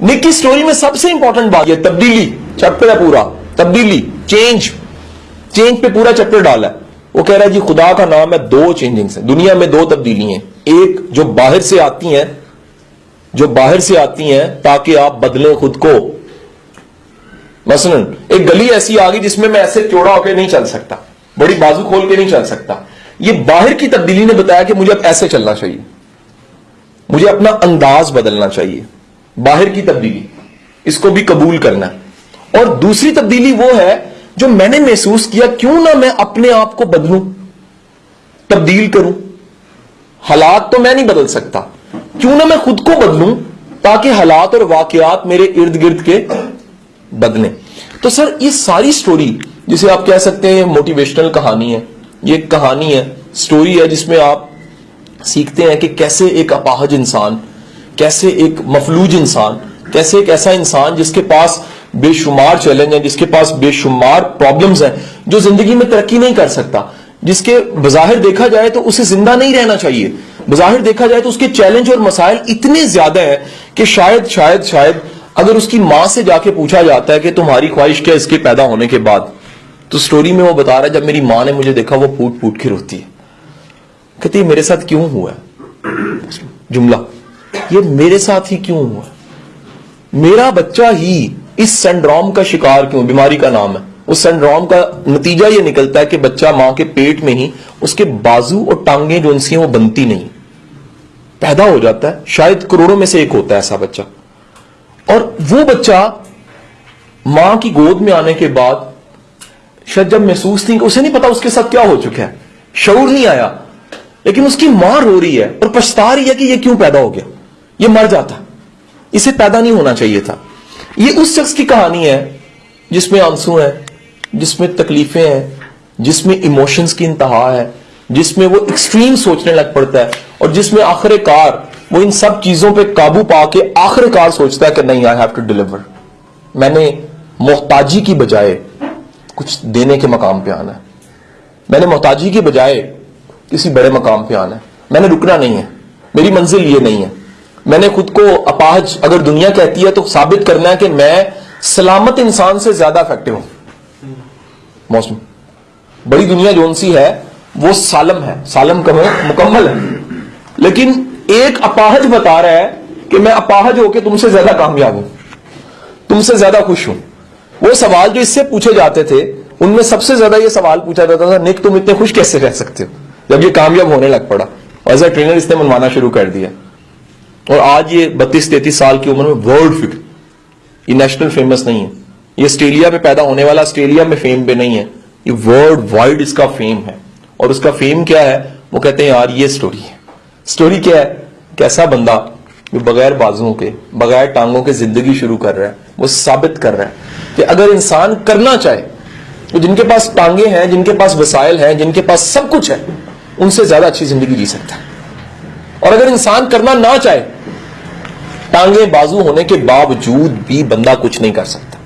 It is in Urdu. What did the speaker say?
نک کی سٹوری میں سب سے امپورٹنٹ بات یہ تبدیلی چیپٹر ہے پورا تبدیلی چینج چینج پہ پورا چیپٹر ڈالا ہے وہ کہہ رہا ہے جی خدا کا نام ہے دو چینجنگز ہیں دنیا میں دو تبدیلی ہیں ایک جو باہر سے آتی ہیں جو باہر سے آتی ہیں تاکہ آپ بدلیں خود کو مثلا ایک گلی ایسی آ گئی جس میں میں ایسے چوڑا ہو کے نہیں چل سکتا بڑی بازو کھول کے نہیں چل سکتا یہ باہر کی تبدیلی نے بتایا کہ مجھے اب ایسے چلنا چاہیے مجھے اپنا انداز بدلنا چاہیے باہر کی تبدیلی، اس کو بھی قبول کرنا۔ اور دوسری تبدیلی وہ ہے جو میں نے محسوس کیا، کیوں نہ میں اپنے آپ کو بدلوں، تبدیل کروں۔ حالات تو میں نہیں بدل سکتا۔ کیوں نہ میں خود کو بدلوں تاکہ حالات اور واقعات میرے ارد گرد کے بدلیں۔ تو سر، یہ ساری سٹوری جسے آپ کہہ سکتے ہیں موٹیویشنل کہانی ہے۔ یہ ایک کہانی ہے سٹوری ہے جس میں آپ سیکھتے ہیں کہ کیسے ایک اپاہج انسان کیسے ایک مفلوج انسان، کیسے ایک ایسا انسان جس کے پاس بے شمار چیلنج ہیں، جس کے پاس بے شمار پرابلمز ہیں، جو زندگی میں ترقی نہیں کر سکتا۔ جس کے بظاہر دیکھا جائے تو اسے زندہ نہیں رہنا چاہیے۔ بظاہر دیکھا جائے تو اس کے چیلنج اور مسائل اتنے زیادہ ہیں کہ شاید شاید شاید اگر اس کی ماں سے جا کے پوچھا جاتا ہے کہ تمہاری خواہش کیا اس کے پیدا ہونے کے بعد، تو سٹوری میں وہ بتا رہا ہے، جب میری ماں نے مجھے دیکھا وہ پھوٹ پھوٹ کے روتی ہے۔ کہتی میرے ساتھ کیوں ہوا ہے؟ جملہ۔ یہ میرے ساتھ ہی کیوں ہوا؟ میرا بچہ ہی اس سینڈروم کا شکار کیوں، بیماری کا نام ہے۔ اس سینڈروم کا نتیجہ یہ نکلتا ہے کہ بچہ ماں کے پیٹ میں ہی اس کے بازو اور ٹانگیں جو ان سی ہیں وہ بنتی نہیں۔ پیدا ہو جاتا ہے۔ شاید کروڑوں میں سے ایک ہوتا ہے ایسا بچہ۔ اور وہ بچہ ماں کی گود میں آنے کے بعد شاید جب محسوس نہیں اسے نہیں پتا اس کے ساتھ کیا ہو چکا ہے، شعور نہیں آیا، لیکن اس کی ماں رو رہی ہے اور پچھتا رہی ہے کہ یہ کیوں پیدا ہو گیا۔ یہ مر جاتا۔ اسے پیدا نہیں ہونا چاہیے تھا۔ یہ اس شخص کی کہانی ہے جس میں آنسو ہیں، جس میں تکلیفیں ہیں، جس میں ایموشنز کی انتہا ہے، جس میں وہ ایکسٹریم سوچنے لگ پڑتا ہے اور جس میں آخر کار وہ ان سب چیزوں پہ قابو پا کے آخر کار سوچتا ہے کہ نہیں آئی ہیو ٹو ڈیلیور میں نے محتاجی کی بجائے کچھ دینے کے مقام پہ آنا ہے۔ میں نے محتاجی کی بجائے کسی بڑے مقام پہ آنا ہے۔ میں نے رکنا نہیں ہے۔ میری منزل یہ نہیں ہے۔ میں نے خود کو اپاہج، اگر دنیا کہتی ہے تو ثابت کرنا ہے کہ میں سلامت انسان سے زیادہ افیکٹو ہوں۔ موسم۔ بڑی دنیا جون سی ہے، وہ سالم ہے۔ سالم کم مکمل ہے۔ لیکن ایک اپاہج بتا رہا ہے کہ میں اپاہج ہو کے تم سے زیادہ کامیاب ہوں۔ تم سے زیادہ خوش ہوں۔ وہ سوال جو اس سے پوچھے جاتے تھے، ان میں سب سے زیادہ یہ سوال پوچھا جاتا تھا، نک تم اتنے خوش کیسے رہ سکتے ہو؟ جب یہ کامیاب ہونے لگ پڑا۔ ایز اے ٹرینر اس نے منوانا شروع کر دیا۔ اور آج یہ بتیس تینتیس سال کی عمر میں ورلڈ فکر یہ نیشنل فیمس نہیں ہے. یہ آسٹریلیا میں پیدا ہونے والا آسٹریلیا میں فیم پہ نہیں ہے. یہ ورلڈ وائڈ اس کا فیم ہے. اور اس کا فیم کیا ہے؟ وہ کہتے ہیں، یار، یہ سٹوری ہے. سٹوری کیا ہے؟ کیسا بندہ جو بغیر بازوں کے، بغیر ٹانگوں کے زندگی شروع کر رہا ہے، وہ ثابت کر رہا ہے کہ اگر انسان کرنا چاہے، تو جن کے پاس ٹانگیں ہیں، جن کے پاس وسائل ہیں، جن کے پاس سب کچھ ہے، ان سے زیادہ اچھی زندگی جی سکتا ہے۔ اور اگر انسان کرنا نہ چاہے، ٹانگیں بازو ہونے کے باوجود بھی بندہ کچھ نہیں کر سکتا۔